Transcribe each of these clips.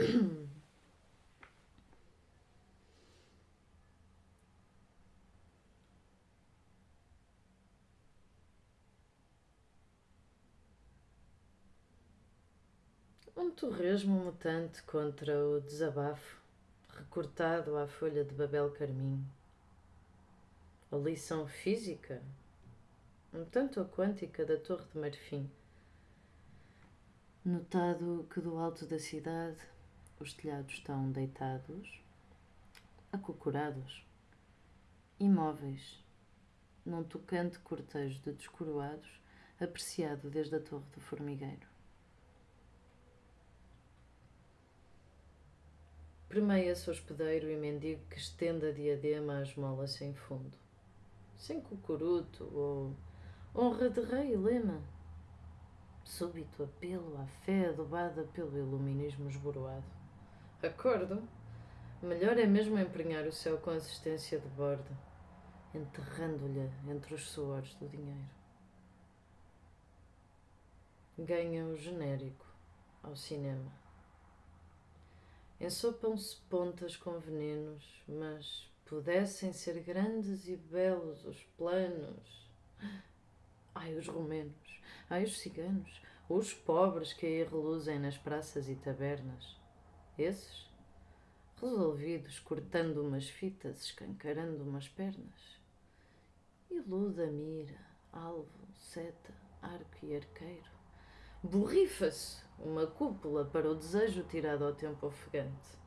Um torresmo mutante contra o desabafo, recortado à folha de babel carmim. A lição física, um tanto a quântica da Torre de Marfim. Notado que do alto da cidade os telhados estão deitados, acocorados, imóveis, num tocante cortejo de descoroados apreciado desde a Torre do Formigueiro. Premeia-se hospedeiro e mendigo que estende a diadema à esmola sem fundo. Sem cucuruto ou honra de rei e lema. Súbito apelo à fé adubada pelo iluminismo esboroado. Acordo. Melhor é mesmo emprenhar o céu com assistência de bordo, enterrando-lhe entre os suores do dinheiro. Ganha o genérico ao cinema. Ensopam-se pontas com venenos, mas pudessem ser grandes e belos os planos. Ai, os romenos, ai, os ciganos, os pobres que aí reluzem nas praças e tabernas. Esses, resolvidos, cortando umas fitas, escancarando umas pernas. Iluda mira, alvo, seta, arco e arqueiro. Borrifa-se uma cúpula para o desejo tirado ao tempo ofegante.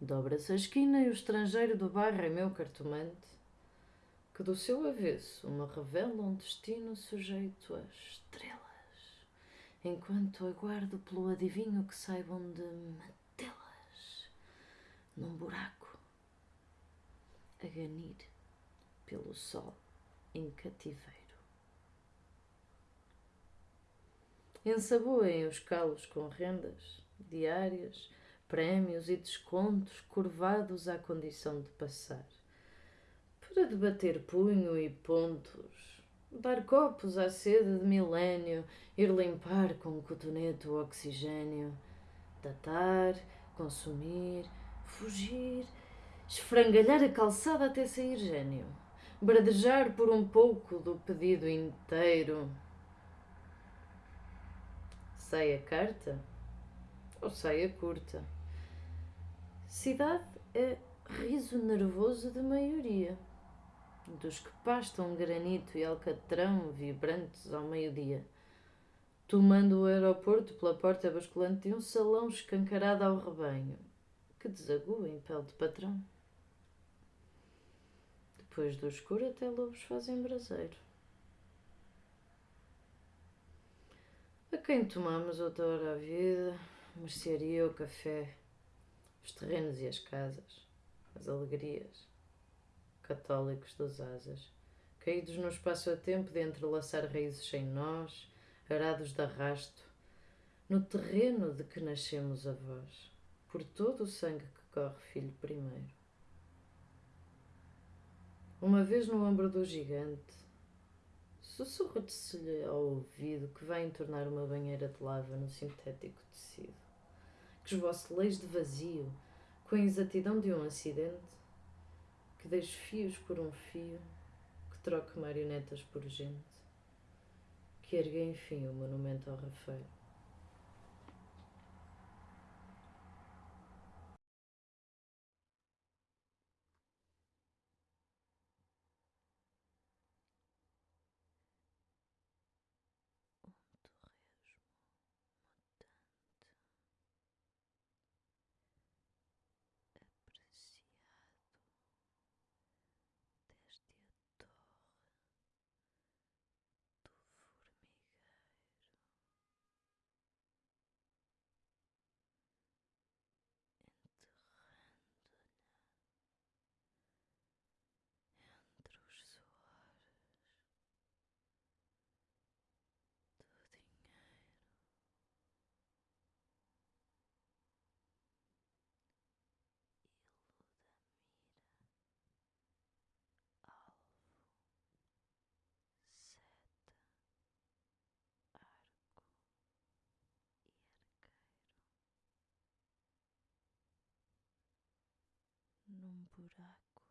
Dobra-se a esquina e o estrangeiro do bar é meu cartomante, que do seu avesso me revela um destino sujeito a estrelas, enquanto aguardo pelo adivinho que saibam de metê-las num buraco, a ganir pelo sol em cativeiro. Ensaboem os calos com rendas diárias, prémios e descontos curvados à condição de passar. Para debater punho e pontos, dar copos à sede de milénio, ir limpar com cotonete o oxigênio, datar, consumir, fugir, esfrangalhar a calçada até sair gênio, bradejar por um pouco do pedido inteiro saia carta ou saia curta. Cidade é riso nervoso de maioria, dos que pastam granito e alcatrão vibrantes ao meio-dia, tomando o aeroporto pela porta basculante de um salão escancarado ao rebanho, que desagua em pele de patrão. Depois do escuro até lobos fazem braseiro. A quem tomamos outrora a vida, mercearia, o café, os terrenos e as casas, as alegrias, católicos dos asas, caídos no espaço-tempo de entrelaçar raízes sem nós, arados de arrasto, no terreno de que nascemos avós, por todo o sangue que corre filho primeiro. Uma vez no ombro do gigante, Sussurra-se-lhe ao ouvido que vai entornar uma banheira de lava no sintético tecido. Que esboce leis de vazio, com a exatidão de um acidente, que deixe fios por um fio, que troque marionetas por gente, que ergue enfim o monumento ao Rafael. num buraco.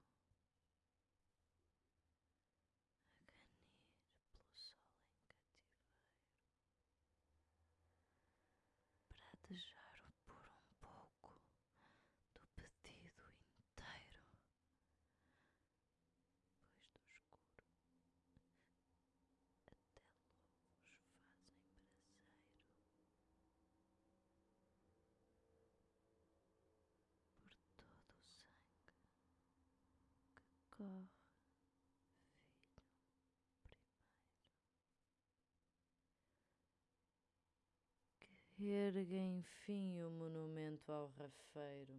erga enfim o monumento ao rafeiro.